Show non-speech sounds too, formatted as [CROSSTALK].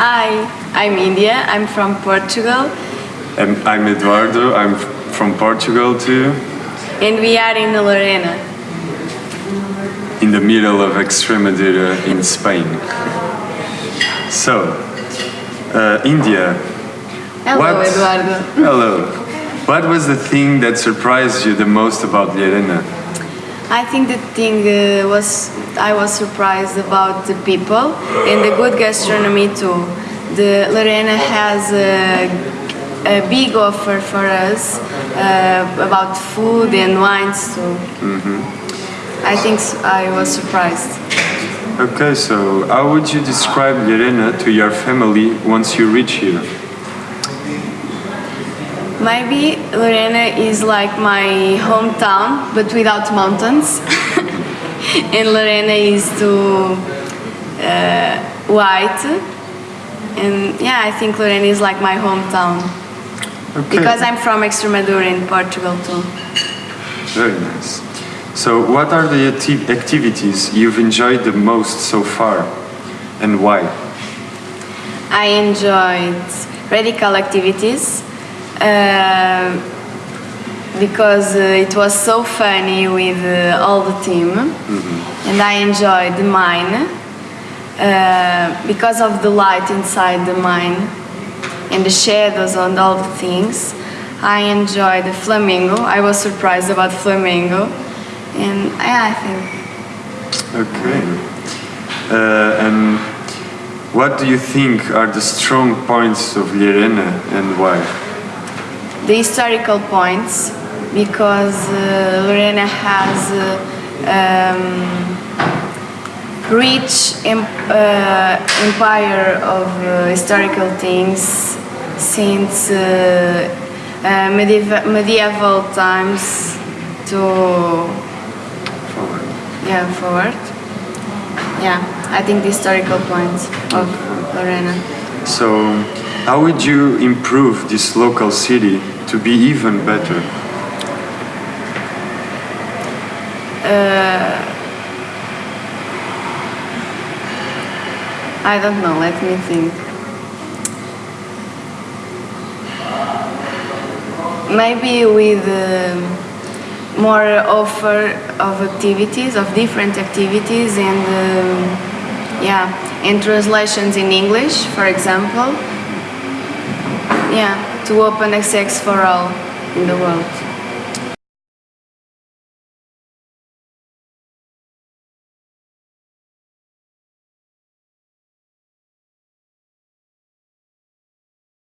Hi, I'm India. I'm from Portugal, And I'm Eduardo, I'm from Portugal too, and we are in the Llerena. in the middle of Extremadura in Spain. So, uh, India. Hello, what- Eduardo. Hello. What was the thing that surprised you the most about Llerena? I think the thing uh, was I was surprised about the people and the good gastronomy too. The Llerena has a, a big offer for us uh, about food and wines too. I think I was surprised. Okay, so how would you describe Llerena to your family once you reach here? Maybe Llerena is like my hometown, but without mountains. [LAUGHS] and Llerena is too uh, white. And yeah, I think Llerena is like my hometown. Okay. Because I'm from Extremadura in Portugal too. Very nice. So, what are the acti- activities you've enjoyed the most so far, and why? I enjoyed radical activities because uh, it was so funny with uh, all the team, and I enjoyed the mine uh, because of the light inside the mine and the shadows on all the things. I enjoyed the flamingo. I was surprised about flamingo, and yeah, I think Okay. Uh, and what do you think are the strong points of Llerena and why? The historical points because uh, Llerena has uh, um, rich em- uh, empire of uh, historical things since medieval, medieval times to Forward. yeah forward. Yeah I think the historical points of Llerena. So, how would you improve this local city to be even better? I don't know let me think. Maybe with um more offer of activities of different activities and um, yeah and translations in english for example. Yeah to open access for all in the world